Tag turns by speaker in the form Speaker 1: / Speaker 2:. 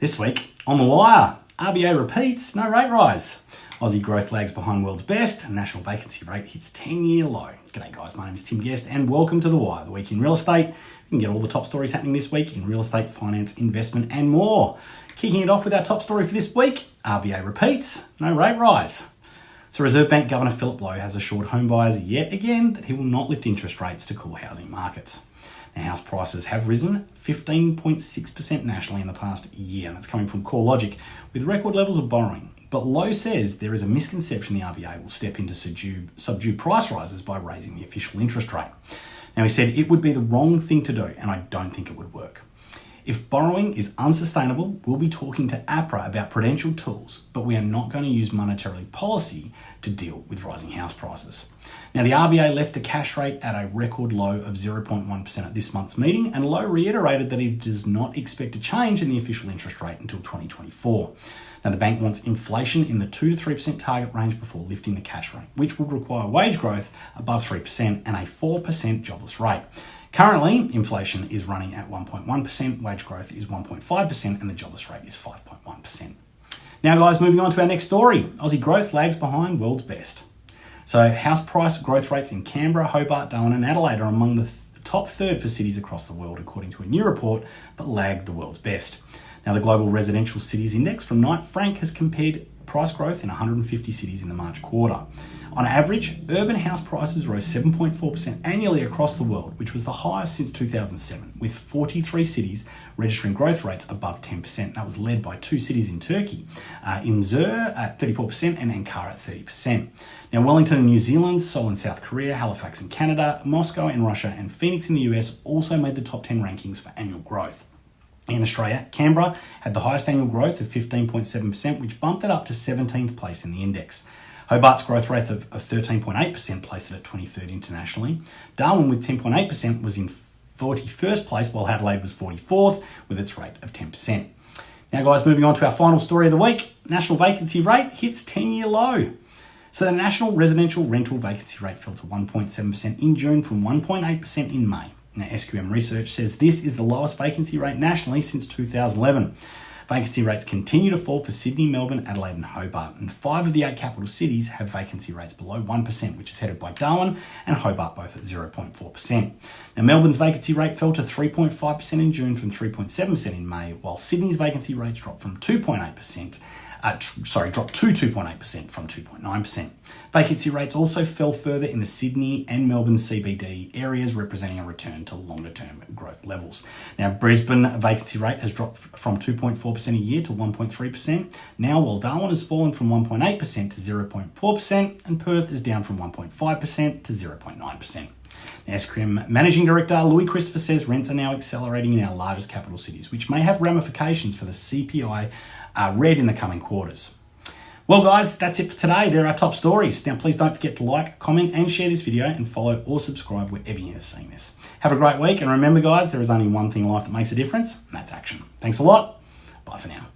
Speaker 1: This week on the wire, RBA repeats, no rate rise. Aussie growth lags behind world's best, national vacancy rate hits 10 year low. G'day guys, my name is Tim Guest and welcome to The Wire, the week in real estate. You can get all the top stories happening this week in real estate, finance, investment, and more. Kicking it off with our top story for this week RBA repeats, no rate rise. So, Reserve Bank Governor Philip Lowe has assured homebuyers yet again that he will not lift interest rates to cool housing markets. Now, house prices have risen 15.6% nationally in the past year, and that's coming from CoreLogic, with record levels of borrowing. But Lowe says there is a misconception the RBA will step in to subdue, subdue price rises by raising the official interest rate. Now, he said it would be the wrong thing to do, and I don't think it would work. If borrowing is unsustainable, we'll be talking to APRA about prudential tools, but we are not going to use monetary policy to deal with rising house prices. Now, the RBA left the cash rate at a record low of 0.1% at this month's meeting, and Lowe reiterated that it does not expect a change in the official interest rate until 2024. Now, the bank wants inflation in the 2 to 3% target range before lifting the cash rate, which would require wage growth above 3% and a 4% jobless rate. Currently, inflation is running at 1.1%, wage growth is 1.5%, and the jobless rate is 5.1%. Now, guys, moving on to our next story Aussie growth lags behind world's best. So, house price growth rates in Canberra, Hobart, Darwin, and Adelaide are among the th- top third for cities across the world, according to a new report, but lag the world's best. Now, the Global Residential Cities Index from Knight Frank has compared price growth in 150 cities in the March quarter. On average, urban house prices rose 7.4% annually across the world, which was the highest since 2007, with 43 cities registering growth rates above 10%. That was led by two cities in Turkey, uh, Izmir at 34% and Ankara at 30%. Now, Wellington in New Zealand, Seoul in South Korea, Halifax in Canada, Moscow in Russia, and Phoenix in the US also made the top 10 rankings for annual growth. In Australia, Canberra had the highest annual growth of 15.7%, which bumped it up to 17th place in the index. Hobart's growth rate of, of 13.8% placed it at 23rd internationally. Darwin with 10.8% was in 41st place, while Adelaide was 44th with its rate of 10%. Now, guys, moving on to our final story of the week national vacancy rate hits 10 year low. So, the national residential rental vacancy rate fell to 1.7% in June from 1.8% in May. Now, SQM research says this is the lowest vacancy rate nationally since 2011. Vacancy rates continue to fall for Sydney, Melbourne, Adelaide, and Hobart, and five of the eight capital cities have vacancy rates below 1%, which is headed by Darwin and Hobart, both at 0.4%. Now, Melbourne's vacancy rate fell to 3.5% in June from 3.7% in May, while Sydney's vacancy rates dropped from 2.8% uh, tr- sorry, dropped to 2.8% from 2.9%. Vacancy rates also fell further in the Sydney and Melbourne CBD areas, representing a return to longer term growth levels. Now, Brisbane vacancy rate has dropped from 2.4% a year to 1.3%. Now, while Darwin has fallen from 1.8% to 0.4%, and Perth is down from 1.5% to 0.9%. SQM Managing Director Louis Christopher says rents are now accelerating in our largest capital cities, which may have ramifications for the CPI uh, read in the coming quarters. Well, guys, that's it for today. There are top stories. Now, please don't forget to like, comment, and share this video and follow or subscribe wherever you're seeing this. Have a great week, and remember, guys, there is only one thing in life that makes a difference, and that's action. Thanks a lot. Bye for now.